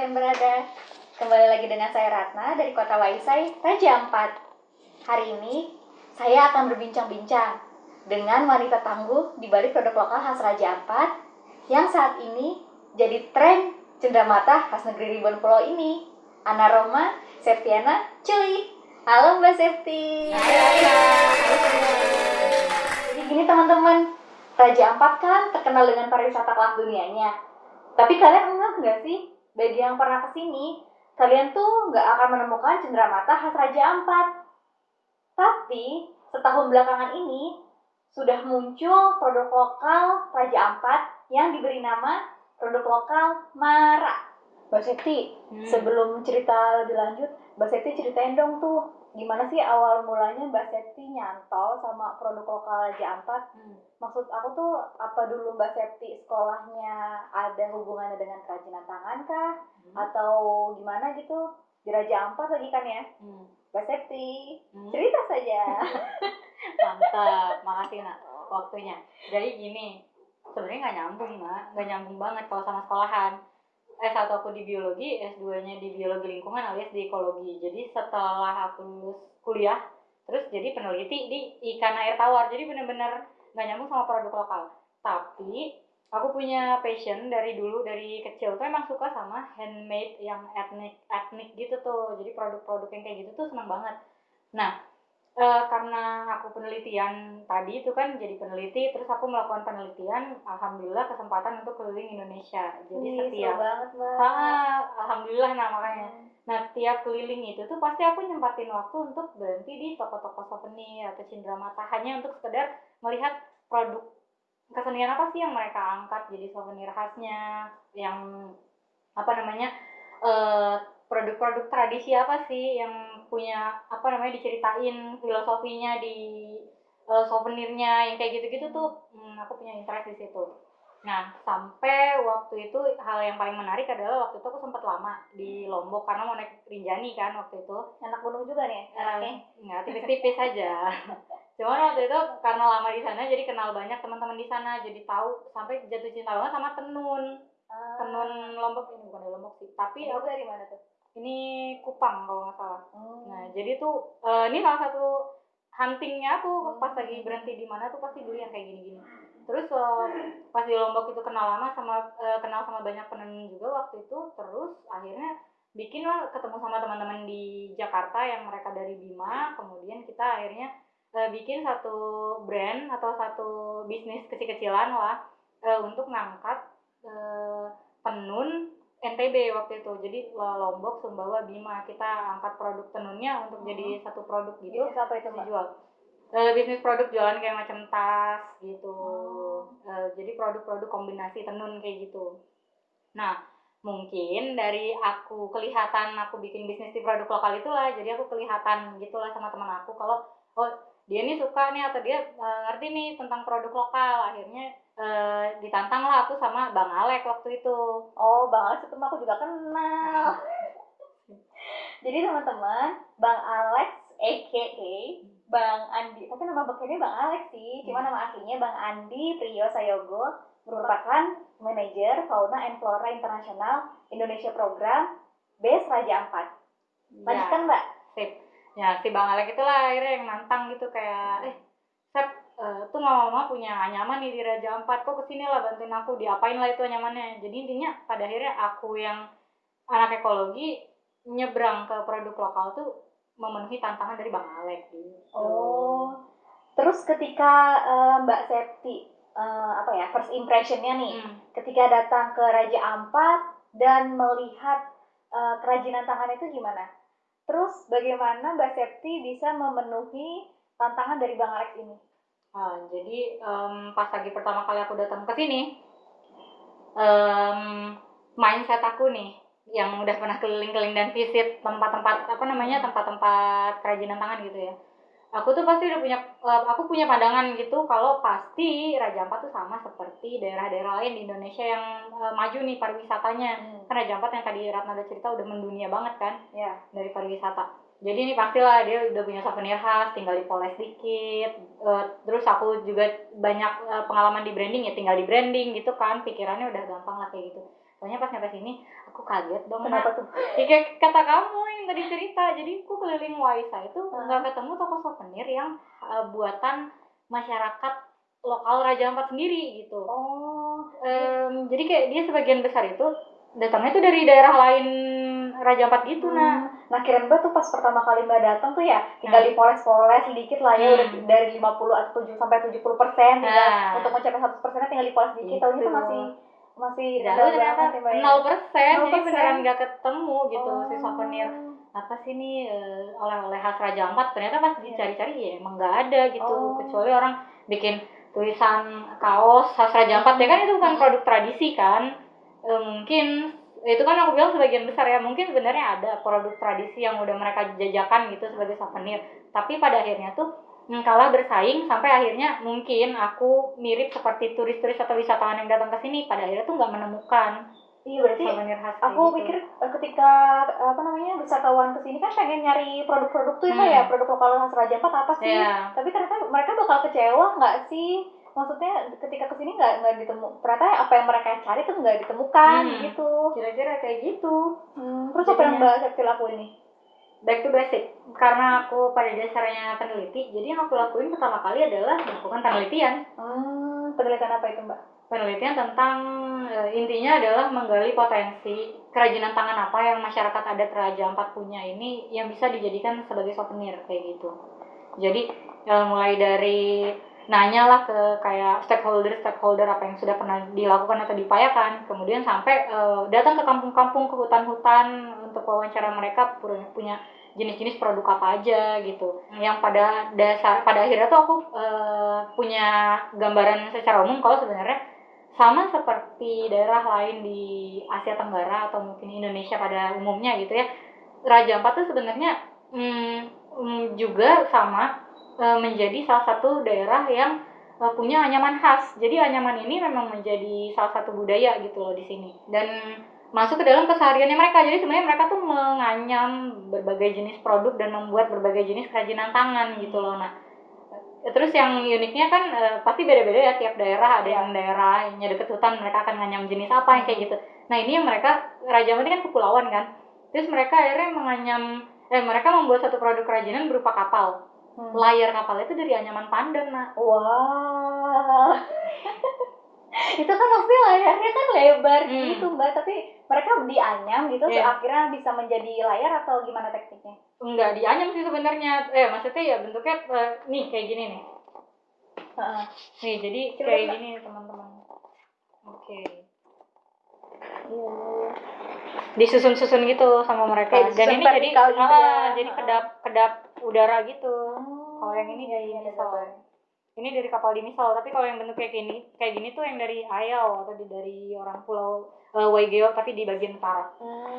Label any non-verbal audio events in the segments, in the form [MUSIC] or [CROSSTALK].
Kalian berada. Kembali lagi dengan saya Ratna dari kota Waisai, Raja Ampat. Hari ini saya akan berbincang-bincang dengan wanita tangguh di balik produk lokal khas Raja Ampat Yang saat ini jadi tren cenderamata khas negeri Ribuan Pulau ini. Ana Roma, Septiana, Cuy. Halo Mbak Septi. Jadi gini teman-teman, Raja Ampat kan terkenal dengan pariwisata kelas dunianya. Tapi kalian enggak nggak sih? Bagi yang pernah ke sini, kalian tuh nggak akan menemukan cenderamata khas Raja Ampat. Tapi setahun belakangan ini sudah muncul produk lokal Raja Ampat yang diberi nama produk lokal Mara. Mbak Septi, Hmm. sebelum cerita lebih lanjut, Mbak Septi ceritain dong tuh gimana sih awal mulanya Mbak Septi nyantol sama produk lokal Raja Ampat Hmm. maksud aku tuh apa dulu Mbak Septi sekolahnya ada hubungannya dengan kerajinan tangan kah Hmm. atau gimana gitu di Raja Ampat lagi kan ya Hmm. Mbak Septi Hmm. cerita saja [LAUGHS] Mantap, makasih nak waktunya. Jadi gini, sebenarnya nggak nyambung nak, nggak nyambung banget kalau sama sekolahan. S1 aku di biologi, S2-nya di biologi lingkungan alias di ekologi. Jadi setelah aku kuliah, terus jadi peneliti di ikan air tawar. Jadi bener-bener nggak nyambung sama produk lokal. Tapi aku punya passion dari dulu dari kecil tuh emang suka sama handmade yang etnik etnik gitu tuh. Jadi produk-produk yang kayak gitu tuh seneng banget. Nah, Eh, karena aku penelitian tadi itu kan jadi peneliti terus aku melakukan penelitian alhamdulillah kesempatan untuk keliling Indonesia. Jadi Wih, setiap banget Mbak ah, alhamdulillah nah makanya. Hmm. nah tiap keliling itu tuh pasti aku nyempatin waktu untuk berhenti di toko-toko souvenir atau cenderamata hanya untuk sekedar melihat produk kesenian apa sih yang mereka angkat jadi souvenir khasnya yang apa namanya eh, produk-produk tradisi apa sih yang punya apa namanya diceritain filosofinya di eh, souvenirnya yang kayak gitu-gitu tuh hmm, aku punya interest di situ. Nah sampai waktu itu hal yang paling menarik adalah waktu itu aku sempat lama di Lombok karena mau naik Rinjani kan waktu itu. anak gunung juga nih anaknya Eh, nggak tipis-tipis aja. [LAUGHS] Cuman waktu itu karena lama di sana jadi kenal banyak teman-teman di sana jadi tahu sampai jatuh cinta banget sama tenun Ah, tenun Lombok ini bukan di Lombok sih tapi aku dari mana tuh ini Kupang kalau nggak salah Hmm. nah jadi tuh eh, ini salah satu huntingnya aku Hmm. pas lagi berhenti di mana tuh pasti dulu yang kayak gini-gini terus eh, pas di Lombok itu kenal lama sama eh, kenal sama banyak penenun juga waktu itu terus akhirnya bikin lah ketemu sama teman-teman di Jakarta yang mereka dari Bima kemudian kita akhirnya eh, bikin satu brand atau satu bisnis kecil-kecilan lah eh, untuk ngangkat eh, tenun NTB waktu itu. Jadi Lombok Sumbawa Bima kita angkat produk tenunnya untuk jadi satu produk gitu. Bisnis apa itu Mbak? Dijual. Eh, bisnis produk jualan kayak macam tas gitu. Oh. Eh, jadi produk-produk kombinasi tenun kayak gitu. Nah mungkin dari aku kelihatan aku bikin bisnis di produk lokal itulah. Jadi aku kelihatan gitulah sama teman aku kalau oh dia ini suka nih atau dia eh, ngerti nih tentang produk lokal. Akhirnya eh, ditantang lah aku sama bang Alek waktu itu. Oh, Bang Alex itu aku juga kenal. [LAUGHS] Jadi teman-teman, Bang Alex aka Bang Andi, tapi nama bekerja Bang Alex sih, cuma nama aslinya Bang Andi Priyo Sayogo. Merupakan manajer Fauna and Flora Internasional Indonesia Program Base Raja Ampat. Lanjutkan Mbak. sip. Ya si bang Alek itulah akhirnya yang nantang gitu kayak eh Sep eh, tuh mama punya anyaman nih di Raja Ampat kok ke sini lah bantuin aku diapain lah itu anyamannya jadi intinya pada akhirnya aku yang anak ekologi nyebrang ke produk lokal tuh memenuhi tantangan dari bang Alek gitu Oh, terus ketika eh, Mbak Septi eh, apa ya first impressionnya nih, Hmm. ketika datang ke Raja Ampat dan melihat eh, kerajinan tangan itu gimana? Terus bagaimana Mbak Septi bisa memenuhi tantangan dari Bang Alex ini? Ah, jadi em, pas lagi pertama kali aku datang ke sini, em, mindset aku nih yang udah pernah keliling-keliling dan visit tempat-tempat apa namanya tempat-tempat kerajinan tangan gitu ya. Aku tuh pasti udah punya, eh, aku punya pandangan gitu kalau pasti Raja Ampat tuh sama seperti daerah-daerah lain di Indonesia yang eh, maju nih pariwisatanya. Kan Raja Ampat yang tadi Ratna udah cerita udah mendunia banget kan Ya. dari pariwisata. Jadi ini pastilah dia udah punya souvenir khas, tinggal dipoles dikit. Eh, terus aku juga banyak eh, pengalaman di branding ya, tinggal di branding gitu kan. Pikirannya udah gampang lah kayak gitu. Soalnya pas nyampe sini, aku kaget dong. Kenapa tuh? [LAUGHS] Ya, kayak kata kamu yang tadi cerita, jadi aku keliling Waisa itu Hmm. nggak ketemu toko souvenir yang eh, buatan masyarakat lokal Raja Ampat sendiri gitu. Oh, Em, jadi kayak dia sebagian besar itu datangnya tuh dari daerah lain Raja Ampat gitu, nah. Nah, kirain Mbak tuh pas pertama kali Mbak datang tuh ya tinggal Hmm. dipoles-poles sedikit lah ya Hmm. udah dari 50 atau 7 sampai 70 persen Nah. untuk mencapai 100 persennya tinggal dipoles sedikit. Tahunya tuh Gitu. masih masih Jauh ternyata banget ya, ya. 0 persen, jadi 0%. beneran nggak ketemu gitu si Oh. souvenir apa sih nih eh, oleh-oleh khas Raja Ampat ternyata pas Iya. dicari-cari ya emang nggak ada gitu Oh. kecuali orang bikin tulisan kaos khas Raja Ampat ya kan itu bukan Hmm. produk tradisi kan Eh, mungkin itu kan aku bilang sebagian besar ya mungkin sebenarnya ada produk tradisi yang udah mereka jajakan gitu sebagai souvenir tapi pada akhirnya tuh mm, kalah bersaing sampai akhirnya mungkin aku mirip seperti turis-turis atau wisatawan yang datang ke sini pada akhirnya tuh nggak menemukan Iya berarti souvenir khas aku gitu. pikir eh, ketika apa namanya wisatawan ke sini kan pengen nyari produk-produk tuh ya, Hmm. Mbak ya produk lokal khas Raja Ampat apa sih? Iya. Tapi ternyata mereka bakal kecewa nggak sih? Maksudnya ketika ke sini nggak nggak ditemu ternyata apa yang mereka cari tuh nggak ditemukan Hmm. gitu. kira-kira kayak gitu Hmm, terus apa yang Mbak Septi lakuin nih? back to basic karena aku pada dasarnya peneliti jadi yang aku lakuin pertama kali adalah melakukan penelitian Hmm, penelitian apa itu Mbak? penelitian tentang eh, intinya adalah menggali potensi kerajinan tangan apa yang masyarakat adat Raja Ampat punya ini yang bisa dijadikan sebagai souvenir kayak gitu jadi eh, mulai dari nanya lah ke kayak stakeholder stakeholder apa yang sudah pernah dilakukan atau diupayakan. Kemudian sampai eh, datang ke kampung-kampung ke hutan-hutan untuk wawancara mereka pu- punya jenis-jenis produk apa aja gitu. Yang pada dasar pada akhirnya tuh aku eh, punya gambaran secara umum kalau sebenarnya sama seperti daerah lain di Asia Tenggara atau mungkin Indonesia pada umumnya gitu ya. Raja Ampat tuh sebenarnya mm, mm, juga sama menjadi salah satu daerah yang eh, punya anyaman khas. Jadi anyaman ini memang menjadi salah satu budaya gitu loh di sini. Dan masuk ke dalam kesehariannya mereka. Jadi sebenarnya mereka tuh menganyam berbagai jenis produk dan membuat berbagai jenis kerajinan tangan gitu loh nah terus yang uniknya kan eh, pasti beda-beda ya. Tiap daerah ada yang daerahnya deket hutan mereka akan nganyam jenis apa yang kayak gitu. Nah ini yang mereka Raja ini kan kepulauan kan. Terus mereka akhirnya menganyam eh mereka membuat satu produk kerajinan berupa kapal Hmm. layar kapal itu dari anyaman pandan nah Wah. [LAUGHS] itu kan pasti layarnya kan lebar Hmm. gitu mbak tapi mereka dianyam gitu so akhirnya bisa menjadi layar atau gimana tekniknya enggak dianyam sih sebenarnya eh maksudnya ya bentuknya eh, nih kayak gini nih Heeh. nih jadi Coba, kayak Mbak. gini teman-teman oke Iya. disusun-susun gitu sama mereka Kayak dan ini jadi gitu ah, ya. jadi kedap kedap udara gitu Oh, kalau yang ini iya, kayak iya, so. gambar. ini dari kapal di Misol tapi kalau yang bentuk kayak gini kayak gini tuh yang dari Ayau atau di, dari orang pulau uh, Waigeo tapi di bagian utara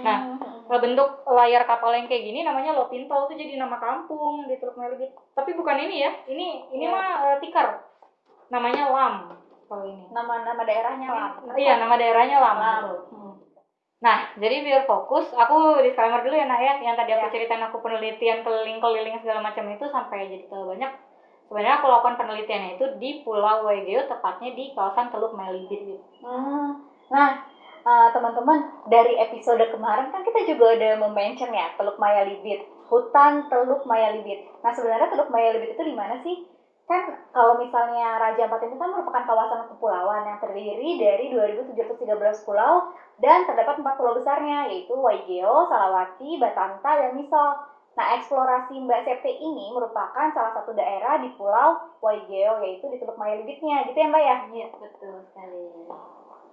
Nah, Nah, bentuk layar kapal yang kayak gini namanya Lopinto itu jadi nama kampung di Teluk Melibit. Tapi bukan ini ya. Ini ini Iya. mah eh, tikar. Namanya Lam kalau ini. nama-nama daerahnya lah. Iya, nama daerahnya Lam. Lam. betul. Nah, jadi biar fokus, aku disclaimer dulu ya nak ya, yang tadi aku Ya. ceritain aku penelitian keliling-keliling segala macam itu sampai jadi tahu banyak. Sebenarnya aku lakukan penelitiannya itu di Pulau Waigeo, tepatnya di kawasan Teluk Melibit. gitu. Hmm. Nah, eh, teman-teman, dari episode kemarin kan kita juga ada mention ya Teluk Maya Libit, hutan Teluk Maya Libit. Nah, sebenarnya Teluk Maya Libit itu di mana sih? Kan kalau misalnya Raja Ampat ini kan merupakan kawasan kepulauan yang terdiri dari 2713 pulau dan terdapat empat pulau besarnya yaitu Waigeo, Salawati, Batanta, dan Misol. Nah, eksplorasi Mbak Septi ini merupakan salah satu daerah di Pulau Waigeo yaitu di Teluk Maya Libitnya, gitu ya Mbak ya? Iya, betul sekali.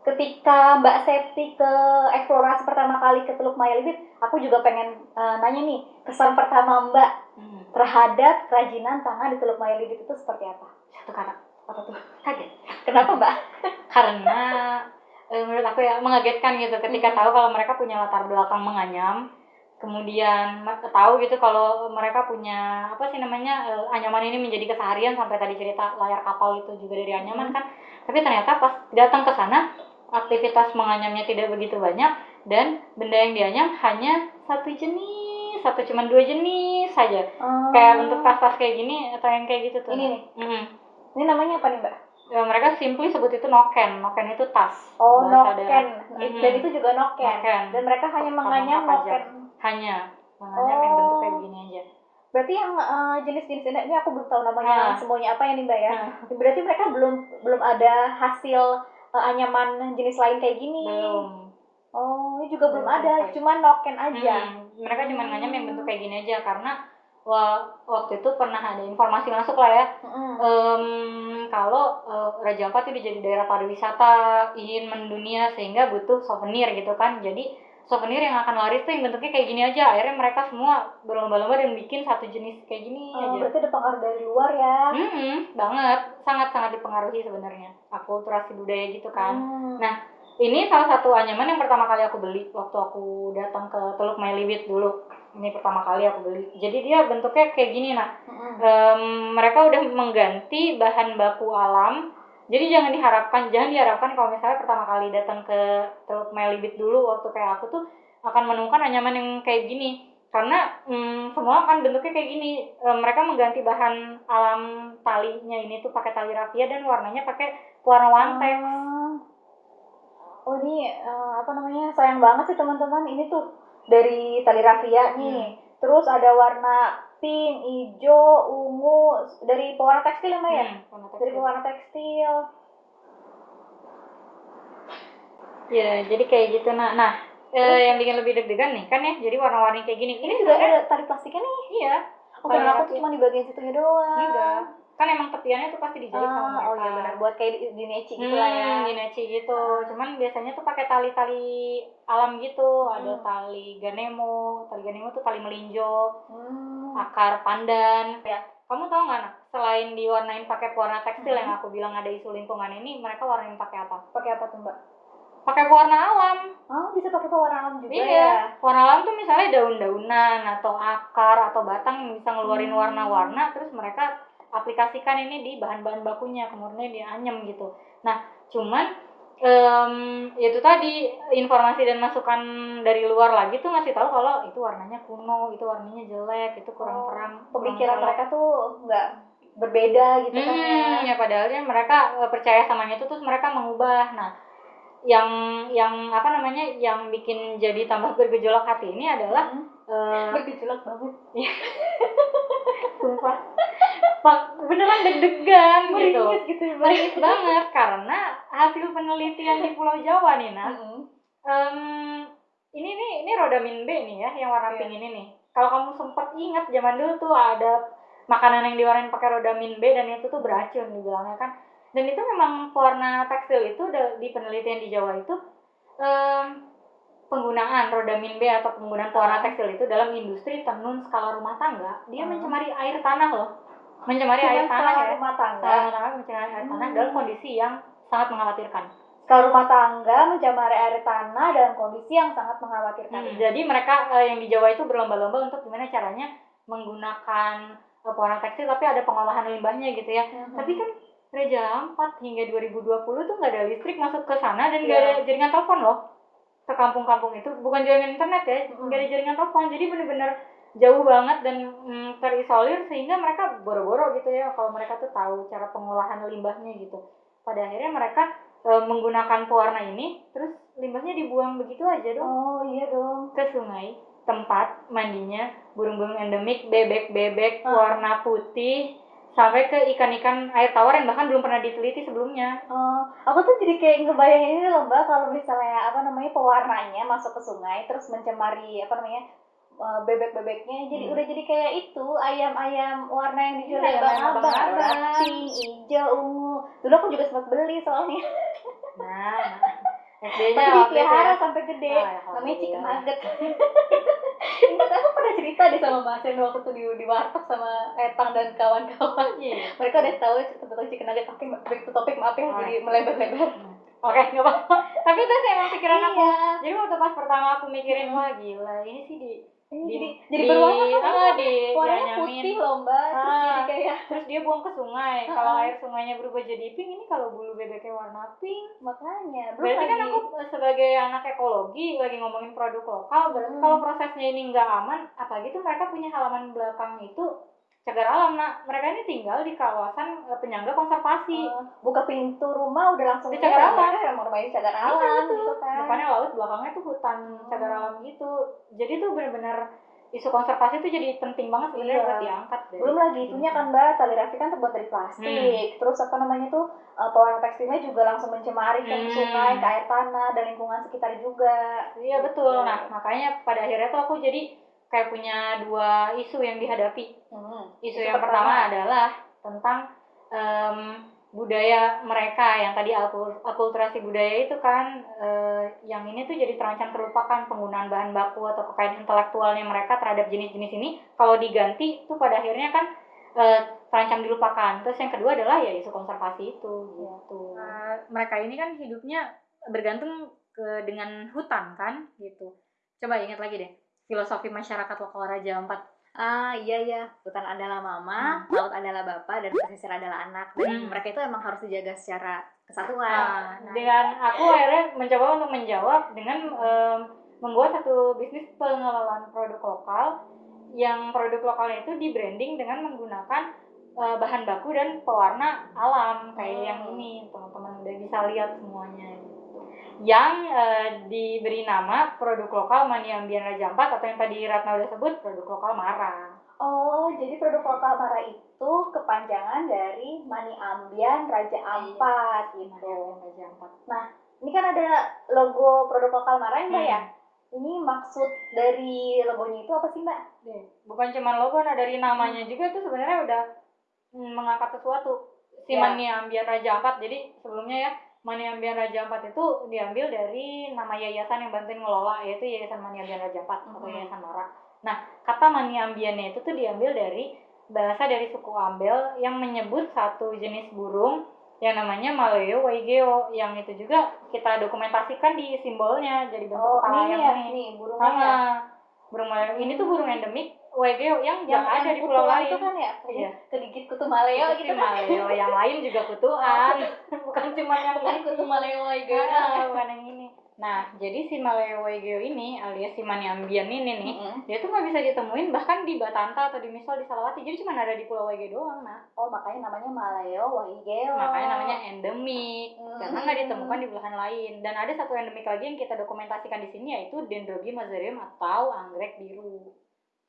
ketika Mbak Septi ke eksplorasi pertama kali ke Teluk Maya Libit, aku juga pengen eh, nanya nih, kesan pertama Mbak. Terhadap kerajinan tangan di Teluk Maya Libit itu seperti apa? Satu kata, Apa tuh? kaget. Kenapa Mbak? [LAUGHS] karena eh, menurut aku ya mengagetkan gitu ketika tahu kalau mereka punya latar belakang menganyam kemudian tahu gitu kalau mereka punya apa sih namanya eh, anyaman ini menjadi keseharian sampai tadi cerita layar kapal itu juga dari anyaman kan tapi ternyata pas datang ke sana aktivitas menganyamnya tidak begitu banyak dan benda yang dianyam hanya satu jenis satu cuman dua jenis saja kayak bentuk tas-tas kayak gini atau yang kayak gitu tuh Ini nih. Mm-mm. Ini namanya apa nih Mbak? Ya, mereka simply sebut itu noken. Noken itu tas. Oh, noken. Dan itu juga noken. Noken. Dan mereka hanya menganyam noken. Hanya menganyam yang Oh. bentuk kayak begini aja. Berarti yang eh, jenis-jenis ini, ini aku belum tahu namanya Nah. semuanya apa ya nih Mbak ya. Nah, Berarti mereka belum belum ada hasil eh, anyaman jenis lain kayak gini. belum. Oh, ini juga belum Belum ada, sampai. cuma noken aja. Hmm, mereka cuma nganyam yang bentuk kayak gini aja karena wa- waktu itu pernah ada informasi masuk lah ya Mm-mm. em, kalau eh, Raja Ampat itu jadi daerah pariwisata ingin mendunia sehingga butuh souvenir gitu kan jadi souvenir yang akan laris tuh yang bentuknya kayak gini aja akhirnya mereka semua berlomba-lomba dan bikin satu jenis kayak gini Oh, aja berarti ada pengaruh dari luar ya. Hmm, banget, sangat-sangat dipengaruhi sebenarnya. Akulturasi budaya gitu kan. Hmm. Nah, ini salah satu anyaman yang pertama kali aku beli waktu aku datang ke Teluk Melibit dulu. Ini pertama kali aku beli. Jadi dia bentuknya kayak gini, nah. Mm-mm. Em, mereka udah mengganti bahan baku alam. Jadi jangan diharapkan, jangan diharapkan kalau misalnya pertama kali datang ke Teluk Melibit dulu waktu kayak aku tuh akan menemukan anyaman yang kayak gini. Karena mm, semua kan bentuknya kayak gini. E, mereka mengganti bahan alam talinya ini tuh pakai tali rafia dan warnanya pakai warna wantek. Ah. Oh ini eh, apa namanya sayang banget sih teman-teman ini tuh dari tali rafia nih. Terus ada warna pink, hijau, ungu dari pewarna tekstil ya Mbak ya? Hmm, Dari pewarna tekstil. Ya, jadi kayak gitu. Nah, nah eh, yang bikin lebih deg-degan nih kan ya. Jadi warna-warni kayak gini. Ini juga ada tali plastiknya nih. Iya. Oh, kira aku tuh cuma di bagian situnya doang. Enggak. Kan emang tepiannya tuh pasti dijahit sama Ah, mereka. oh iya benar buat kayak di, di neci gitu Hmm, lah ya. gineci gitu. Cuman biasanya tuh pakai tali-tali alam gitu. Ada Hmm. tali ganemo. Tali ganemo tuh tali melinjo, Hmm. akar pandan. Ya. Kamu tau nggak nak? Selain diwarnain pakai pewarna tekstil Hmm. yang aku bilang ada isu lingkungan ini, mereka warnain pakai apa? Pakai apa tuh Mbak? Pakai pewarna alam. Oh bisa pakai pewarna alam juga iya. ya. Warna alam tuh misalnya daun-daunan atau akar atau batang yang bisa ngeluarin Hmm. warna-warna, terus mereka aplikasikan ini di bahan-bahan bakunya, kemudian dianyam gitu. Nah, cuman em, itu tadi informasi dan masukan dari luar lagi tuh ngasih tahu kalau itu warnanya kuno, itu warnanya jelek, itu kurang Oh, terang. Pemikiran kurang mereka tuh nggak berbeda gitu kan ya. Hmm, ya padahalnya mereka eh, percaya sama itu terus mereka mengubah. Nah, yang yang apa namanya yang bikin jadi tambah bergejolak hati ini adalah Hmm. Eh, Bergejolak banget. sumpah Pak, beneran deg-degan gitu. Meringis gitu ya. Meringis banget karena hasil penelitian di Pulau Jawa nih, nah. Mm-mm. Em, ini nih ini rodamin B nih ya yang warna Iya. pink ini nih. Kalau kamu sempat ingat zaman dulu tuh ada makanan yang diwarnain pakai rodamin B dan itu tuh beracun dibilangnya kan. Dan itu memang pewarna tekstil itu di penelitian di Jawa itu em, penggunaan rodamin B atau penggunaan pewarna tekstil itu dalam industri tenun skala rumah tangga dia Ah. mencemari air tanah loh. mencemari Cuma air tanah skala ya rumah tangga. Skala rumah tangga mencemari air tanah Hmm. dalam kondisi yang sangat mengkhawatirkan Skala rumah tangga mencemari air tanah dalam kondisi yang sangat mengkhawatirkan. Hmm, jadi mereka eh, yang di Jawa itu berlomba-lomba untuk gimana caranya menggunakan eh, pewarna tekstil tapi ada pengolahan limbahnya gitu ya Mhm. tapi kan Raja Ampat hingga 2020 tuh nggak ada listrik masuk ke sana dan nggak Iya. ada jaringan telepon loh ke kampung-kampung itu bukan jaringan internet ya nggak ada jaringan telepon jadi bener-bener jauh banget dan mm, terisolir sehingga mereka boro-boro gitu ya kalau mereka tuh tahu cara pengolahan limbahnya gitu pada akhirnya mereka eh, menggunakan pewarna ini terus limbahnya dibuang begitu aja dong Oh iya dong. ke sungai tempat mandinya burung-burung endemik bebek-bebek Ah. warna putih sampai ke ikan-ikan air tawar yang bahkan belum pernah diteliti sebelumnya Oh, aku tuh jadi kayak ngebayangin ini loh mbak kalau misalnya apa namanya pewarnanya masuk ke sungai terus mencemari apa namanya eh, bebek-bebeknya jadi Hmm. udah jadi kayak itu ayam-ayam warna yang dijual Iya, abang abang pink, hijau, ungu. Dulu aku juga sempat beli soalnya. nah SD-nya Tapi waktu ya. sampai gede. Ah, ya, Namanya chicken nugget. [LAUGHS] Ingat aku pernah cerita deh sama Mas Ren waktu itu di, di warteg sama Etang dan kawan-kawan. Iya. Mereka udah tahu tentang chicken nugget. Oke, back to topic maaf ya Oh, jadi melebar-lebar. [LAUGHS] Oke, nggak apa-apa. Tapi itu sih emang pikiran aku. Iya. Jadi waktu pas pertama aku mikirin, wah gila, ini sih di, jadi jadi di- berwarna kan ah, di warnanya putih loh mbak terus Ah. jadi kayak Terus dia buang ke sungai. Ah, Kalau air sungainya berubah jadi pink, ini kalau bulu bebeknya warna pink. makanya belum Berarti kan aku eh, sebagai anak ekologi lagi ngomongin produk lokal, berarti Hmm. kalau prosesnya ini nggak aman, apalagi tuh mereka punya halaman belakang itu cagar alam. Nah, mereka ini tinggal di kawasan eh, penyangga konservasi. eh, buka pintu rumah udah langsung Di cagar alam. mereka emang rumahnya cagar Iya, alam betul. gitu kan Depannya laut, belakangnya tuh hutan cagar alam gitu. Jadi tuh bener-bener isu konservasi tuh jadi penting banget sebenarnya Iya. buat diangkat. dari- belum lagi itunya kan mbak tali raffi kan terbuat dari plastik Hmm. terus apa namanya tuh eh, pewarna tekstilnya juga langsung mencemari ke Hmm. sungai ke air tanah dan lingkungan sekitar juga Iya betul. Iya. Nah makanya pada akhirnya tuh aku jadi kayak punya dua isu yang dihadapi. Hmm. Isu yang pertama adalah tentang em, budaya mereka yang tadi akul- akulturasi budaya itu kan eh, yang ini tuh jadi terancam terlupakan penggunaan bahan baku atau kekayaan intelektualnya mereka terhadap jenis-jenis ini kalau diganti tuh pada akhirnya kan eh, terancam dilupakan. Terus yang kedua adalah ya isu konservasi itu gitu. mereka ini kan hidupnya bergantung ke dengan hutan kan gitu. Coba ingat lagi deh filosofi masyarakat lokal Raja Ampat Ah iya iya, hutan adalah mama, laut adalah bapak, dan pesisir adalah anak. Dan Hmm. mereka itu emang harus dijaga secara kesatuan. Nah, Nah, dengan aku akhirnya mencoba untuk menjawab dengan em, membuat satu bisnis pengelolaan produk lokal yang produk lokalnya itu di branding dengan menggunakan eh, bahan baku dan pewarna alam kayak Hmm. yang ini teman-teman udah bisa lihat semuanya gitu. Yang eh, diberi nama produk lokal Mani Ambian Raja Ampat atau yang tadi Ratna udah sebut produk lokal Mara Oh, jadi produk lokal Mara itu kepanjangan dari Mani Ambian Raja Ampat Mani gitu. Raja Ampat Ini kan ada logo produk lokal Mara ya, Mbak Hmm. ya? Ini maksud dari logonya itu apa sih Mbak? Deh, bukan cuma logo nah dari namanya juga tuh sebenarnya udah mm, mengangkat sesuatu si Ya. Mani Ambian Raja Ampat jadi sebelumnya ya Mani Ambian Raja Ampat itu diambil dari nama yayasan yang bantuin ngelola yaitu Yayasan Mani Ambian Raja Ampat atau Mhm. Yayasan Mara nah kata Mani Ambiannya itu tuh diambil dari bahasa dari suku Ambel yang menyebut satu jenis burung yang namanya Maleo Waigeo yang itu juga kita dokumentasikan di simbolnya jadi bentuk Oh, kepala ini ya, ini burungnya ya. Ah, burung maleo ini tuh burung endemik Waigeo yang Yang ada di kutu pulau lain. itu kan ya? Iya. Kegigit kutu maleo Itu gitu kan? maleo, yang lain juga kutuan, bukan cuma yang Bukan ini. kutu maleo gitu. Ah, bukan yang ini. Nah, jadi si maleo Waigeo ini alias si Maniambian ini nih, Mm-mm. dia tuh nggak bisa ditemuin bahkan di Batanta atau di Misol di Salawati. Jadi cuma ada di Pulau Waigeo doang, nah. Oh, makanya namanya maleo wahigeo. Makanya namanya endemik Hmm. karena nggak ditemukan di belahan lain. Dan ada satu endemik lagi yang kita dokumentasikan di sini yaitu Dendrobium mazarium atau anggrek biru.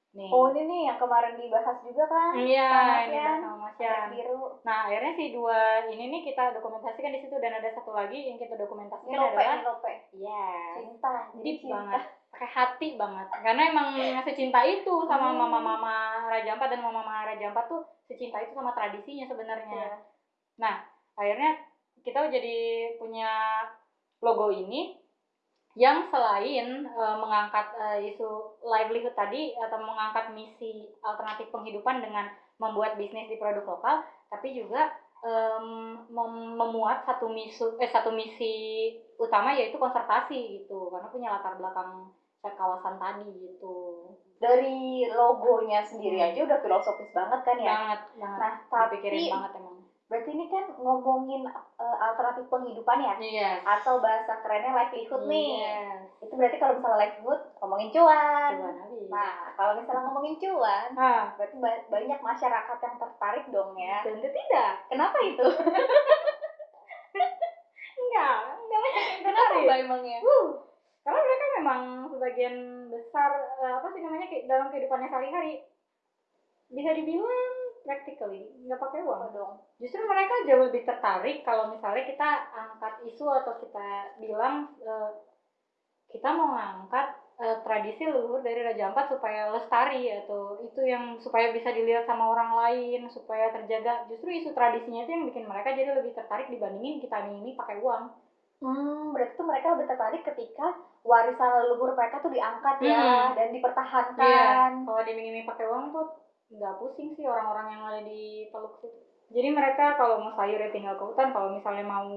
Nih. Oh, ini nih yang kemarin dibahas juga kan? Iya, ini Sian. sama Mas Yan. Biru. Nah, akhirnya si dua ini nih kita dokumentasikan di situ dan ada satu lagi yang kita dokumentasikan lope, adalah lope. yes, Cinta. jadi deep cinta. banget, pakai hati banget. Karena emang secinta itu sama Hmm. mama-mama Raja Ampat dan mama-mama Raja Ampat tuh secinta itu sama tradisinya sebenarnya. Iya. Akhirnya kita jadi punya logo ini yang selain eh, mengangkat eh, isu livelihood tadi atau mengangkat misi alternatif penghidupan dengan membuat bisnis di produk lokal tapi juga mem- memuat satu misu eh satu misi utama yaitu konservasi gitu karena punya latar belakang kawasan tadi gitu Dari logonya sendiri Hmm. aja udah filosofis banget kan ya. banget banget Nah, tapi banget emang berarti ini kan ngomongin eh, alternatif penghidupan ya iya atau bahasa kerennya livelihood nih. Yes. Itu berarti kalau misalnya livelihood ngomongin cuan. Cuan habis. Nah, kalau misalnya ngomongin cuan, Ah, berarti ba- banyak masyarakat yang tertarik dong ya. tentu tidak Kenapa itu? [LAUGHS] enggak enggak banyak yang Kenapa tertarik. Mbak emangnya? Wuh, karena mereka memang sebagian besar eh, apa sih namanya dalam kehidupannya sehari-hari bisa dibilang practically nggak pakai uang dong? justru mereka jauh lebih tertarik kalau misalnya kita angkat isu atau kita bilang eh, kita mau ngangkat eh, tradisi leluhur dari Raja Ampat supaya lestari atau itu yang supaya bisa dilihat sama orang lain supaya terjaga justru isu tradisinya itu yang bikin mereka jadi lebih tertarik dibandingin kita ini pakai uang Hmm, berarti tuh mereka lebih tertarik ketika warisan leluhur mereka tuh diangkat ya Hmm. dan dipertahankan. kalau diminimi pakai uang tuh nggak pusing sih orang-orang yang ada di Teluk situ. Jadi mereka kalau mau sayur ya tinggal ke hutan, kalau misalnya mau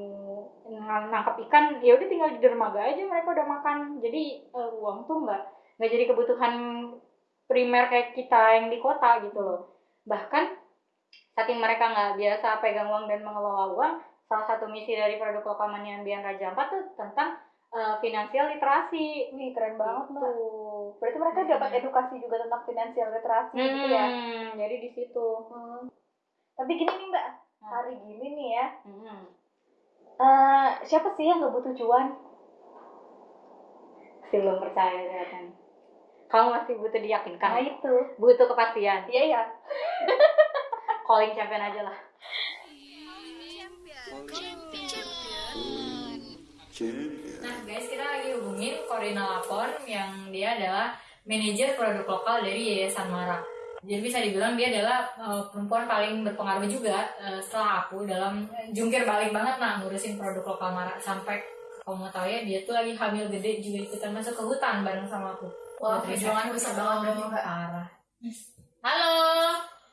ng- nangkap ikan ya udah tinggal di dermaga aja mereka udah makan. Jadi eh, uang tuh nggak nggak jadi kebutuhan primer kayak kita yang di kota gitu loh. Bahkan saking mereka nggak biasa pegang uang dan mengelola uang, salah satu misi dari produk lokal Manian Raja Ampat tuh tentang eh, finansial literasi. Wih, keren banget, Mbak. Gitu. Berarti mereka dapat edukasi juga tentang finansial literasi gitu ya. Hmm, jadi di situ. Hmm. Tapi gini nih, Mbak. Hmm. Hari gini nih ya. Hmm. eh, siapa sih yang nggak butuh cuan? Masih belum percaya kelihatan. Kamu masih butuh Nah, diyakinkan. itu. Butuh kepastian. Iya, ya. [LAUGHS] Calling champion aja lah. Nah lagi hubungin Corina Lapor yang dia adalah manajer produk lokal dari Yayasan Mara. Jadi bisa dibilang dia adalah uh, perempuan paling berpengaruh juga uh, setelah aku dalam jungkir balik banget nah ngurusin produk lokal Mara sampai kamu mau tahu ya dia tuh lagi hamil gede juga ikutan masuk ke hutan bareng sama aku. Wah, perjuangan besar banget berarti, Mbak. Parah. Halo,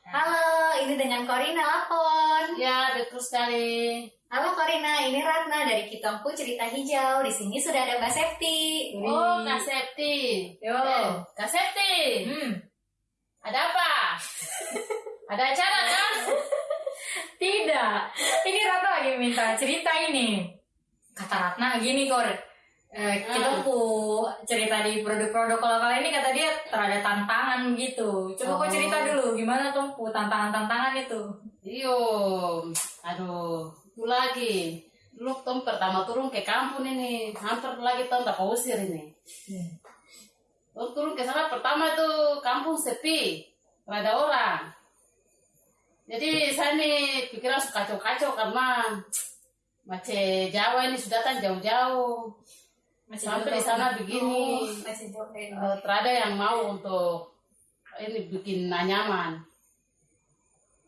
Halo, ini dengan Corina Lapon. ya betul sekali. Halo Corina, ini Ratna dari Kitongku Cerita Hijau. Di sini sudah ada Mbak Septi. Oh, Kak Septi. Yo. Eh, Kak Septi, Hmm. ada apa? [LAUGHS] ada acara kan? Tidak. Ini Ratna lagi minta cerita ini. Kata Ratna gini, Kor. Eh, kita Hmm. pu cerita di produk-produk lokal ini kata dia terada tantangan gitu. Coba kau Oh. cerita dulu gimana tuh tantangan-tantangan itu. Iyo, aduh, lagi. Dulu tom pertama turun ke kampung ini, hampir lagi tom tak usir ini. Tom turun ke sana pertama itu kampung sepi, nggak ada orang. Jadi saya nih pikiran suka kacau-kacau karena Mace Jawa ini sudah kan jauh-jauh. Sampai di sana begini. Dari Eh, terada yang mau untuk ini bikin nyaman.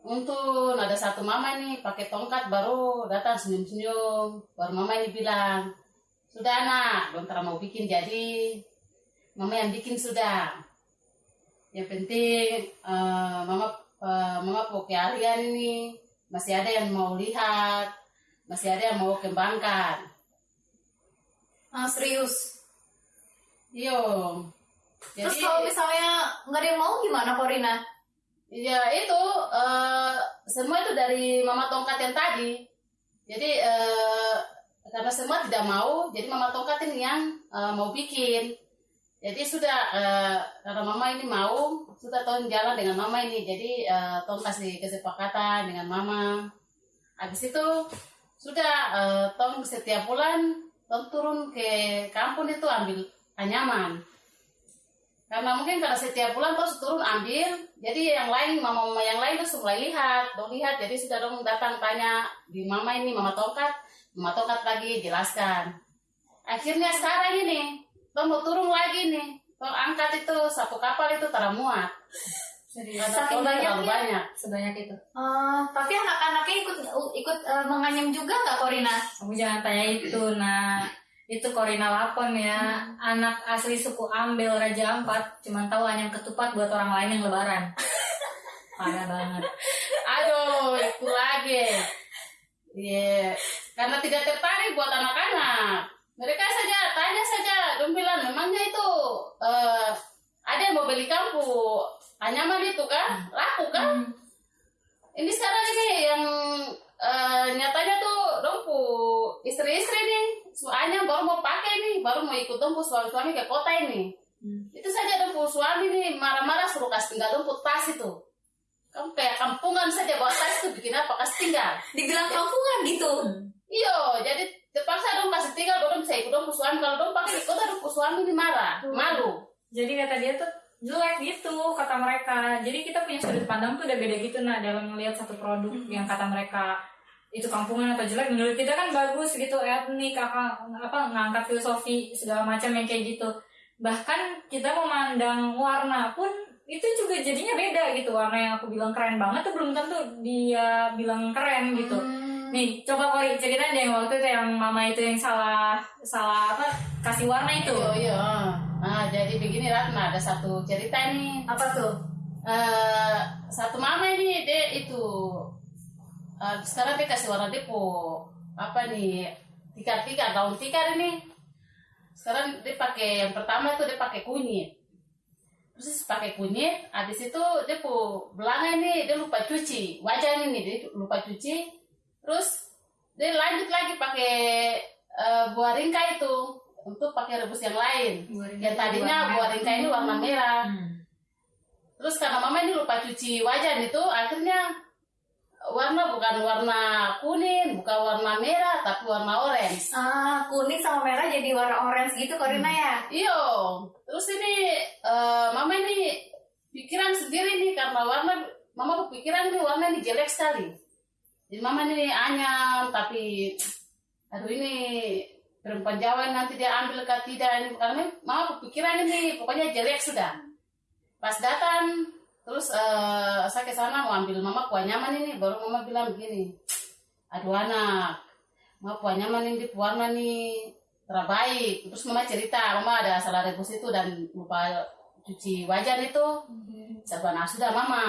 Untuk ada satu mama nih pakai tongkat baru datang senyum-senyum. Baru mama ini bilang, sudah anak, bentar mau bikin jadi. Mama yang bikin sudah. Yang penting eh, mama eh, mama pakai alian ini masih ada yang mau lihat, masih ada yang mau kembangkan. Ah, serius. Iyo. Terus kalau misalnya nggak ada yang mau gimana Corina? Ya itu eh, semua itu dari mama tongkat yang tadi. Jadi eh, karena semua tidak mau, jadi mama tongkat ini yang eh, mau bikin. Jadi sudah eh, karena mama ini mau, sudah tahun jalan dengan mama ini. Jadi eh, tong kasih kesepakatan dengan mama. Habis itu sudah eh, tong setiap bulan tong turun ke kampung itu ambil anyaman karena mungkin karena setiap bulan terus turun ambil. Jadi yang lain mama-mama yang lain terus mulai lihat dong lihat. Jadi sudah dong datang tanya di mama ini mama tongkat. Mama tongkat lagi jelaskan. Akhirnya sekarang ini dong mau turun lagi nih. Dong angkat itu satu kapal itu teramuat Saking banyaknya. banyak. Sebanyak itu. Eh, tapi anak-anaknya ikut ikut eh, menganyam juga nggak Corina? Kamu jangan tanya itu, nah itu Corina Lapon ya, anak asli suku Ambel Raja Ampat, cuman tahu anyam ketupat buat orang lain yang lebaran. [LAUGHS] parah banget. Aduh itu lagi. Iya, karena tidak tertarik buat anak-anak. Mereka saja tanya saja, dong bilang memangnya itu eh, ada yang mau beli kamu anyaman itu kan, laku kan? Ini sekarang ini yang eh, nyatanya tuh dompu istri-istri nih, soalnya baru mau pakai nih, baru mau ikut dompu suami-suami ke kota ini. Itu saja dompu suami nih marah-marah suruh kasih tinggal dompu tas itu. Kamu kayak kampungan saja bawa tas itu bikin apa kasih tinggal. Dibilang kampungan gitu. Iyo, jadi terpaksa dong kasih tinggal dong bisa ikut dong suami kalau dong pakai ikut dong suami ini marah, malu. jadi kata dia tuh jelek gitu kata mereka jadi kita punya sudut pandang tuh udah beda gitu nah dalam melihat satu produk yang kata mereka itu kampungan atau jelek menurut kita kan bagus gitu etnik apa apa ngangkat filosofi segala macam yang kayak gitu bahkan kita memandang warna pun itu juga jadinya beda gitu warna yang aku bilang keren banget tuh belum tentu dia bilang keren gitu nih coba kori ceritain deh waktu itu yang mama itu yang salah salah apa kasih warna itu Iyo, iyo. Nah, jadi begini Ratna, ada satu cerita nih. Apa tuh? Eh, satu mama ini dia itu eh, sekarang dia kasih warna depo. Apa nih? Tikar-tikar daun tikar ini sekarang dia pakai yang pertama itu dia pakai kunyit. Terus pakai kunyit habis itu dia pu belanga ini dia lupa cuci. Wajah ini dia lupa cuci. Terus dia lanjut lagi pakai eh, buah ringka itu untuk pakai rebus yang lain. Yang tadinya buah ringka ini warna merah. Terus karena mama ini lupa cuci wajan itu, akhirnya warna bukan warna kuning, bukan warna merah, tapi warna orange. Ah, kuning sama merah jadi warna orange gitu Korina ya? Iyo, terus ini eh, mama ini pikiran sendiri nih karena warna, mama kepikiran ini warna ini jelek sekali. Jadi mama ini anyam, tapi aduh ini perempuan Jawa nanti dia ambil ke tidak ini karena mama kepikiran ini pokoknya jelek sudah. Pas datang terus eh, saya ke sana mau ambil mama kuah nyaman ini. Baru mama bilang begini aduh anak mama kuah nyaman ini warna nih? Terbaik terus mama cerita mama ada salah rebus itu dan lupa cuci wajan itu. Saya bilang, "Ah, sudah mama.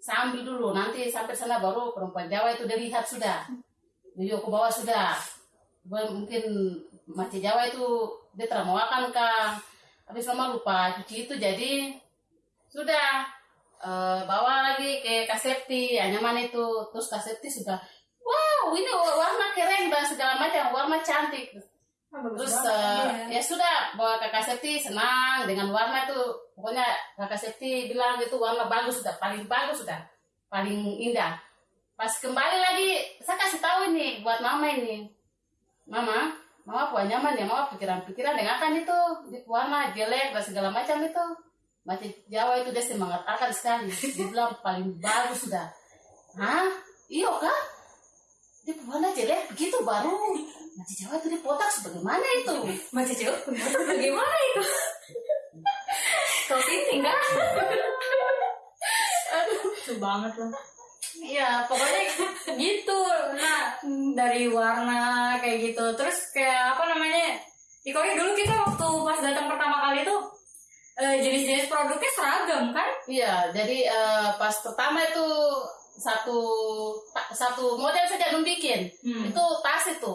Saya ambil dulu. Nanti sampai sana baru perempuan Jawa itu dia lihat sudah. Jadi aku bawa sudah. Mungkin macam Jawa itu dia termawakan kah habis mama lupa cuci itu jadi sudah eh, bawa lagi ke kasepti nyaman itu. Terus kasepti sudah wow ini warna keren dan segala macam warna cantik. Terus eh, ya sudah bawa ke kasepti senang dengan warna itu. Pokoknya kakak Septi bilang itu warna bagus sudah paling bagus sudah paling indah. Pas kembali lagi saya kasih tahu ini buat mama ini. Mama mama buat nyaman ya mama pikiran-pikiran dengan kan itu di warna jelek dan segala macam itu Macam Jawa itu dia semangat akan sekali dia bilang paling bagus sudah hah iyo kah dia warna jelek begitu baru Macam Jawa itu dipotak sebagaimana itu Masih jauh? Bagaimana itu? Kau sinting kan? lucu banget loh Iya, pokoknya gitu. Nah, dari warna kayak gitu. Terus kayak apa namanya? Korea dulu kita waktu pas datang pertama kali tuh eh, jenis-jenis produknya seragam kan? Iya, jadi eh, pas pertama itu satu satu model saja belum bikin. Hmm. Itu tas itu.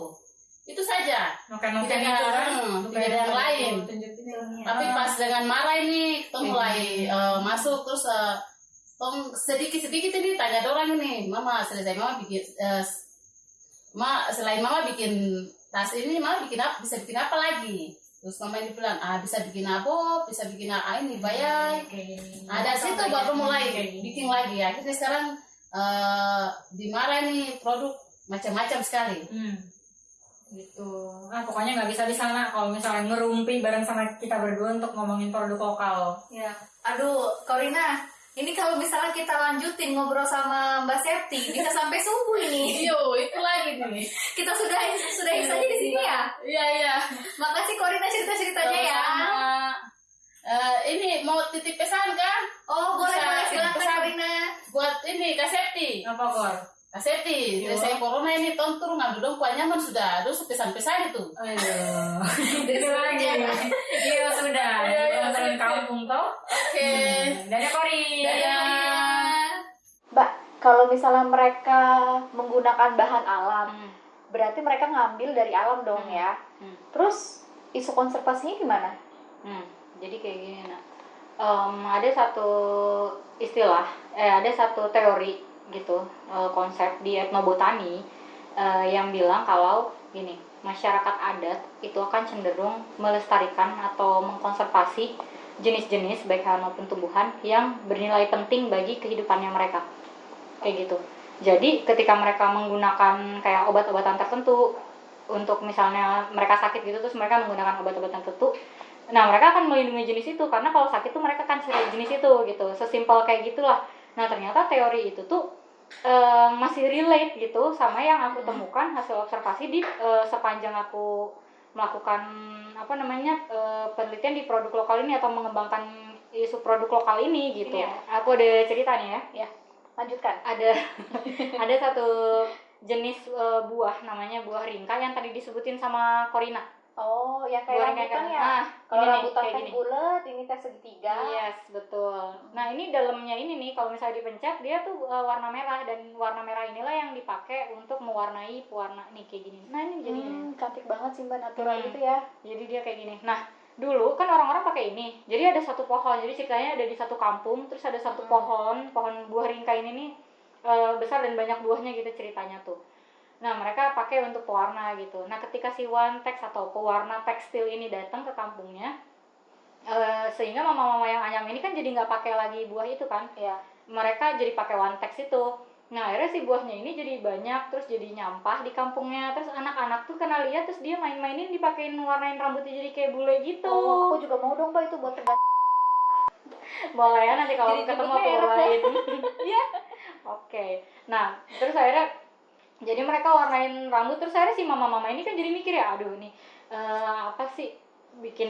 Itu saja. Noken-noken Tidak itu ada- kan? hmm, tidak ada yang lain. Tapi pas dengan marah ini, kita mulai eh, masuk terus eh, tong sedikit-sedikit ini tanya orang ini, Mama selesai Mama bikin eh, Ma selain Mama bikin tas ini, Mama bikin apa? Bisa bikin apa lagi? Terus Mama ini bilang, ah bisa bikin apa? Bisa bikin ah ini bayar. Nah, dari situ baru mulai bikin lagi. Akhirnya sekarang eh dimarahin nih produk macam-macam sekali. Hmm. Gitu. Nah, pokoknya nggak bisa di sana kalau misalnya ngerumpi bareng sama kita berdua untuk ngomongin produk lokal. Ya, aduh, Korina, ini kalau misalnya kita lanjutin ngobrol sama Mbak Septi, bisa sampai subuh ini. [LAUGHS] Iyo, itu lagi nih. Kita sudah sudahi saja di sini ya. Iya, iya. Makasih Korina cerita-ceritanya ya. Sama. Eh, ini mau titip pesan kan? Oh, boleh boleh silakan. Korina. Buat ini Kak Septi. Apa kor? Kak Septi, Iya. saya corona ini tahun turun ngambil dong kuah nyaman sudah. Terus pesan-pesan itu. Aduh. Itu lagi. Iya sudah. Iya, iya, Nganterin siap. kampung toh. Oke. Hmm. Dadah Kori. Dadah. kalau misalnya mereka menggunakan bahan alam, Hmm. berarti mereka ngambil dari alam dong Hmm. ya. Hmm. Terus isu konservasinya gimana? Hmm, jadi kayak gini nak. Em, ada satu istilah, eh ada satu teori gitu, eh, konsep di etnobotani eh, yang bilang kalau gini, masyarakat adat itu akan cenderung melestarikan atau mengkonservasi jenis-jenis baik hewan maupun tumbuhan yang bernilai penting bagi kehidupannya mereka. Kayak gitu. Jadi ketika mereka menggunakan kayak obat-obatan tertentu untuk misalnya mereka sakit gitu terus mereka menggunakan obat-obatan tertentu Nah, mereka akan melindungi jenis itu karena kalau sakit tuh mereka akan cari jenis itu gitu. Sesimpel kayak gitulah. Nah, ternyata teori itu tuh eh, masih relate gitu sama yang aku temukan hasil observasi di eh, sepanjang aku melakukan apa namanya eh, penelitian di produk lokal ini atau mengembangkan isu produk lokal ini gitu. Ini ya. Aku ada ceritanya ya. Lanjutkan. Ada [LAUGHS] ada satu jenis eh, buah namanya buah ringka yang tadi disebutin sama Corina. Oh, yang kayak rambutan kan. ya. Nah, Kalau rambutan kayak teh gini. bulat, ini teh segitiga. Yes, betul. Nah, ini dalamnya ini nih kalau misalnya dipencet dia tuh uh, warna merah dan warna merah inilah yang dipakai untuk mewarnai pewarna nih kayak gini. Nah, ini jadinya. Hmm, cantik banget sih mbak natural Hmm. gitu ya. Jadi dia kayak gini. Nah, dulu kan orang-orang pakai ini. Jadi ada satu pohon. Jadi ceritanya ada di satu kampung, terus ada satu Hmm. pohon, pohon buah ringka ini nih uh, besar dan banyak buahnya gitu ceritanya tuh. Nah, mereka pakai untuk pewarna gitu. Nah, ketika si text atau pewarna tekstil ini datang ke kampungnya, eh, sehingga mama-mama yang anyam ini kan jadi nggak pakai lagi buah itu kan, Iya. mereka jadi pakai text itu. Nah, akhirnya si buahnya ini jadi banyak, terus jadi nyampah di kampungnya. Terus anak-anak tuh kena lihat, terus dia main-mainin dipakein warnain rambutnya jadi kayak bule gitu. Oh, aku juga mau dong mbak itu buat pengganti. Boleh ya nanti kalau Jadi ketemu aku. [LAUGHS] Iya. Oke. Nah, terus akhirnya jadi mereka warnain rambut terus akhirnya si mama-mama ini kan jadi mikir ya, aduh nih eh, apa sih bikin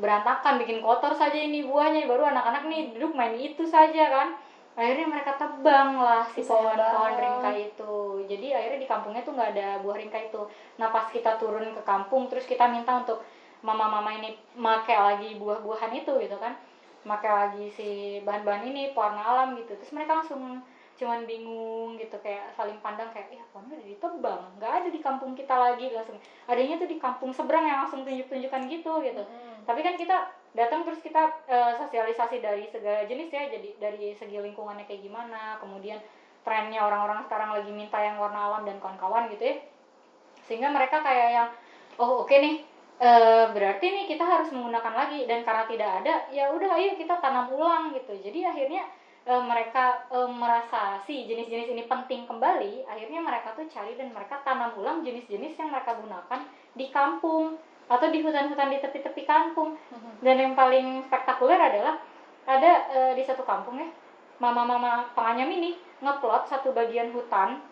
berantakan, bikin kotor saja ini buahnya baru anak-anak nih duduk main itu saja kan. Akhirnya mereka tebang lah si pohon-pohon ringka itu. Jadi akhirnya di kampungnya tuh nggak ada buah ringka itu. Nah pas kita turun ke kampung terus kita minta untuk mama-mama ini make lagi buah-buahan itu gitu kan make lagi si bahan-bahan ini pewarna alam gitu terus mereka langsung cuman bingung gitu kayak saling pandang kayak ya pohonnya udah ditebang nggak ada di kampung kita lagi langsung adanya tuh di kampung seberang yang langsung tunjuk-tunjukkan gitu gitu. Hmm. tapi kan kita datang terus kita eh, sosialisasi dari segala jenis ya jadi dari segi lingkungannya kayak gimana kemudian trennya orang-orang sekarang lagi minta yang warna alam dan kawan-kawan gitu ya. Sehingga mereka kayak yang oh oke nih eh, berarti nih kita harus menggunakan lagi dan karena tidak ada ya udah ayo kita tanam ulang gitu. Jadi akhirnya eh, mereka eh, merasa si jenis-jenis ini penting kembali akhirnya mereka tuh cari dan mereka tanam ulang jenis-jenis yang mereka gunakan di kampung atau di hutan-hutan di tepi-tepi kampung Hmm. dan yang paling spektakuler adalah ada eh, di satu kampung ya mama-mama penganyam ini ngeplot satu bagian hutan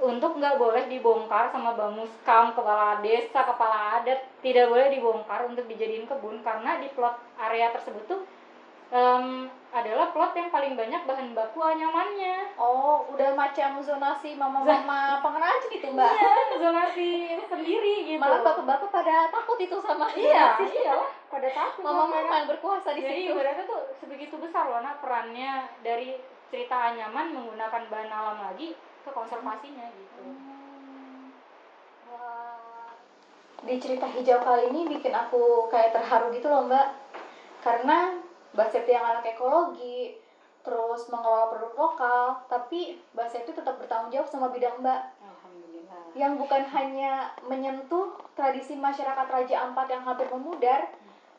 untuk nggak boleh dibongkar sama bamuskam kepala desa kepala adat tidak boleh dibongkar untuk dijadiin kebun karena di plot area tersebut tuh em, adalah plot yang paling banyak bahan baku anyamannya Oh, udah macam zonasi mama-mama pengrajin itu mbak. Iya, zonasi sendiri gitu Malah bapak-bapak pada takut itu sama iya iya pada takut Mama-mama yang berkuasa di Jadi situ. ibaratnya tuh sebegitu besar loh nak perannya dari cerita anyaman menggunakan bahan alam lagi ke konservasinya gitu. Hmm. Wah. Di cerita hijau kali ini bikin aku kayak terharu gitu loh mbak Karena Mbak Septi yang anak ekologi Terus mengelola produk lokal Tapi Mbak Septi tetap bertanggung jawab sama bidang mbak Alhamdulillah. Yang bukan hanya menyentuh tradisi masyarakat Raja Ampat yang hampir memudar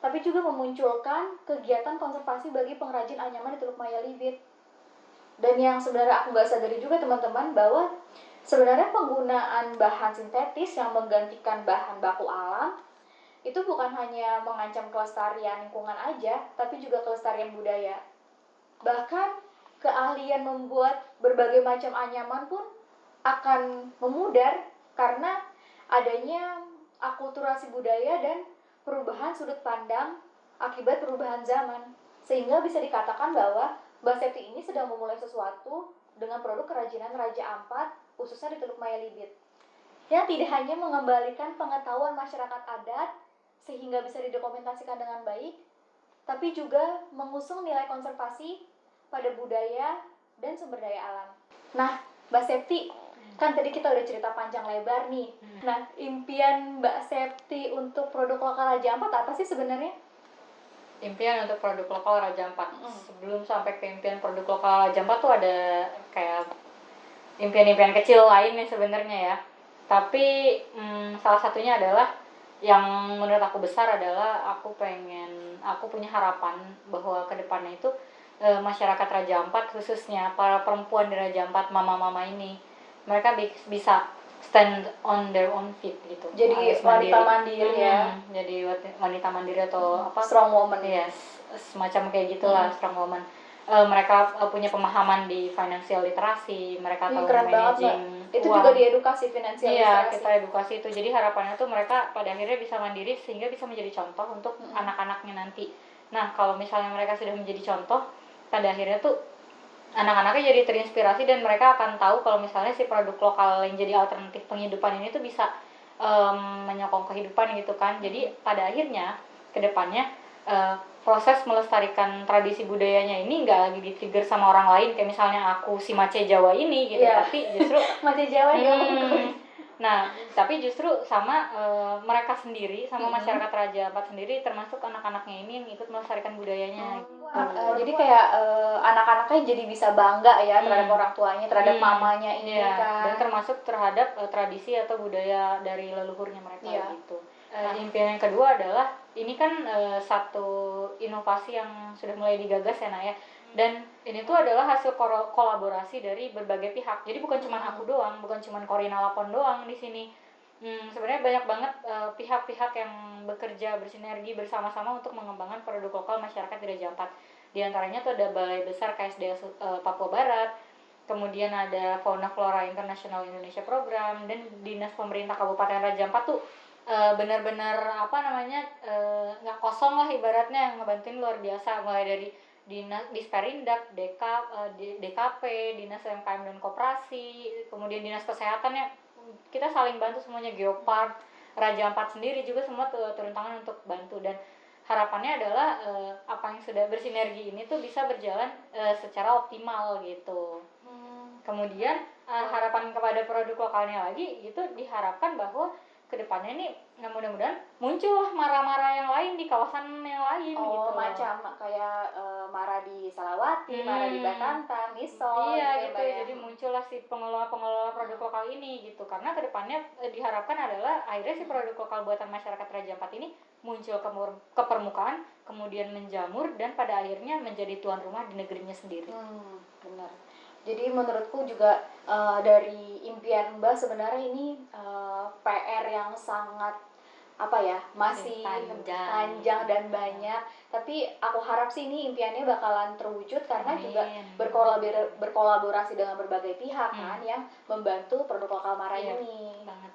Tapi juga memunculkan kegiatan konservasi bagi pengrajin anyaman di Teluk Maya Libit dan yang sebenarnya aku nggak sadari juga teman-teman bahwa sebenarnya penggunaan bahan sintetis yang menggantikan bahan baku alam itu bukan hanya mengancam kelestarian lingkungan aja, tapi juga kelestarian budaya. Bahkan keahlian membuat berbagai macam anyaman pun akan memudar karena adanya akulturasi budaya dan perubahan sudut pandang akibat perubahan zaman. Sehingga bisa dikatakan bahwa Mbak Septi ini sedang memulai sesuatu dengan produk kerajinan Raja Ampat, khususnya di Teluk Maya Libit. Yang tidak hanya mengembalikan pengetahuan masyarakat adat sehingga bisa didokumentasikan dengan baik, tapi juga mengusung nilai konservasi pada budaya dan sumber daya alam. Nah, Mbak Septi, kan tadi kita udah cerita panjang lebar nih. Nah, impian Mbak Septi untuk produk lokal Raja Ampat apa sih sebenarnya? impian untuk produk lokal Raja Ampat. Mm. Sebelum sampai ke impian produk lokal Raja Ampat tuh ada kayak impian-impian kecil lainnya sebenarnya ya. Tapi mm, salah satunya adalah yang menurut aku besar adalah aku pengen, aku punya harapan bahwa ke depannya itu eh, masyarakat Raja Ampat khususnya para perempuan di Raja Ampat, mama-mama ini, mereka bi- bisa stand on their own feet gitu. Jadi wanita mandiri ya. Hmm, Jadi wanita mandiri atau apa? Strong woman. Yes, semacam kayak gitulah strong woman. Eh, mereka eh, punya pemahaman di financial literasi, mereka tahu keren banget, managing Itu uang. juga diedukasi finansial Iya, literasi. kita edukasi itu. Jadi harapannya tuh mereka pada akhirnya bisa mandiri sehingga bisa menjadi contoh untuk Mm-mm. anak-anaknya nanti. Nah, kalau misalnya mereka sudah menjadi contoh, pada akhirnya tuh anak-anaknya jadi terinspirasi dan mereka akan tahu kalau misalnya si produk lokal yang jadi alternatif penghidupan ini tuh bisa em, menyokong kehidupan gitu kan. Jadi pada akhirnya ke depannya eh, proses melestarikan tradisi budayanya ini nggak lagi di-trigger sama orang lain kayak misalnya aku si Mace Jawa ini gitu, Iya. tapi justru [LAUGHS] Masih Jawa. Hmm. Nah, tapi justru sama eh, mereka sendiri, sama Hmm. masyarakat Raja Ampat sendiri, termasuk anak-anaknya ini yang ikut melestarikan budayanya. gitu. Eh, jadi kayak eh, anak-anaknya jadi bisa bangga ya terhadap Hmm. orang tuanya, terhadap Hmm. mamanya ini Iya, kan. dan termasuk terhadap eh, tradisi atau budaya dari leluhurnya mereka Iya. gitu. Eh, impian yang kedua adalah ini kan eh, satu inovasi yang sudah mulai digagas ya Naya. Dan ini tuh adalah hasil kolaborasi dari berbagai pihak. Jadi bukan cuma aku doang, bukan cuma Corina Lapon doang di sini. Hmm, sebenarnya banyak banget eh, pihak-pihak yang bekerja bersinergi bersama-sama untuk mengembangkan produk lokal masyarakat di Raja Ampat. Di antaranya tuh ada Balai Besar KSDA eh, Papua Barat, kemudian ada Fauna Flora International Indonesia Program dan dinas pemerintah Kabupaten Raja Ampat tuh eh, benar-benar apa namanya eh, nggak kosong lah ibaratnya yang ngebantuin luar biasa. Mulai dari dinas Disperindak, DK, eh, D- DKP, dinas UMKM dan koperasi, kemudian dinas kesehatan ya. Kita saling bantu semuanya Geopark, Raja Ampat sendiri juga semua tu- turun tangan untuk bantu. Dan harapannya adalah eh, apa yang sudah bersinergi ini tuh bisa berjalan eh, secara optimal gitu. Hmm. kemudian uh, harapan kepada produk lokalnya lagi itu diharapkan bahwa ke depannya ini nah mudah-mudahan muncul marah-marah yang lain di kawasan yang lain Oh, gitu macam kayak eh, Mara di Salawati, Mara di Hmm. Batanta, Misol iya ya, gitu ya. jadi muncullah si pengelola-pengelola produk lokal ini gitu karena ke depannya eh, diharapkan adalah akhirnya si produk lokal buatan masyarakat Raja Ampat ini muncul ke, ke permukaan kemudian menjamur dan pada akhirnya menjadi tuan rumah di negerinya sendiri Hmm, benar. Jadi menurutku juga eh, dari impian Mbak sebenarnya ini eh, PR yang sangat apa ya masih Panjang. panjang dan banyak. Tapi aku harap sih ini impiannya bakalan terwujud karena juga Amin. berkolaborasi berkolaborasi dengan berbagai pihak Hmm. kan yang membantu produk lokal Mara Iya. ini. banget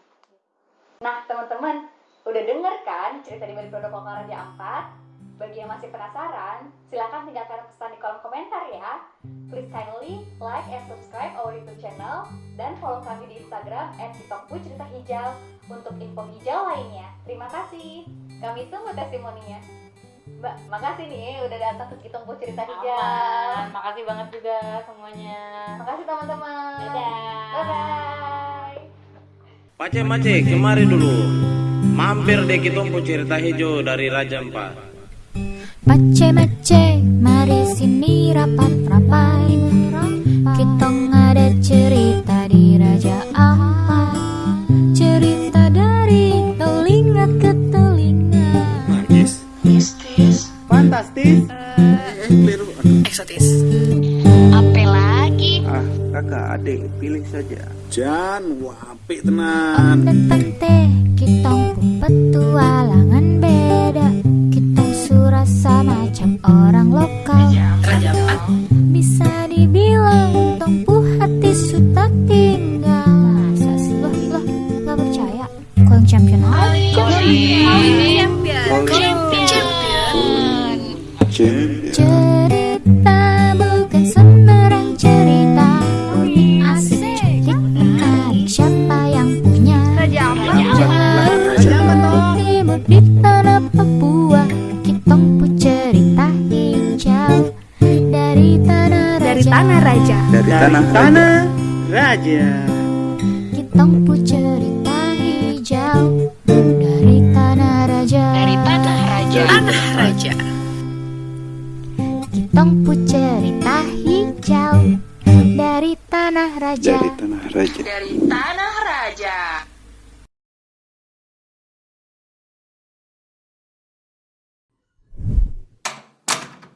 Nah, teman-teman, udah denger kan cerita di balik produk lokal Raja Ampat? Bagi yang masih penasaran, silakan tinggalkan pesan di kolom komentar ya. Please kindly like and subscribe our YouTube channel dan follow kami di Instagram @tiktok cerita hijau untuk info hijau lainnya. Terima kasih. Kami tunggu testimoninya. Mbak, makasih nih udah datang ke Kitongku cerita hijau. Aman. makasih banget juga semuanya Makasih teman-teman. dadah Bye bye. Mace, kemari dulu. Mampir deh kita mau cerita hijau dari Raja Empat. Mace mace, mari sini rapat rapat. Kita ada cerita di Raja Ampat. Cerita dari telinga ke telinga. Magis. Fantastis. Keliru. Apa lagi? Ah, kakak adik pilih saja. Jan, wapi Om tenan. dan tante, kita petualangan beda. Surasa macam orang lokal. Bisa dibilang tongpu hati sudah tinggal. Masa sih? Loh, loh, nggak percaya? Kau yang champion aja. Champion. Cerita tanah raja tanah raja.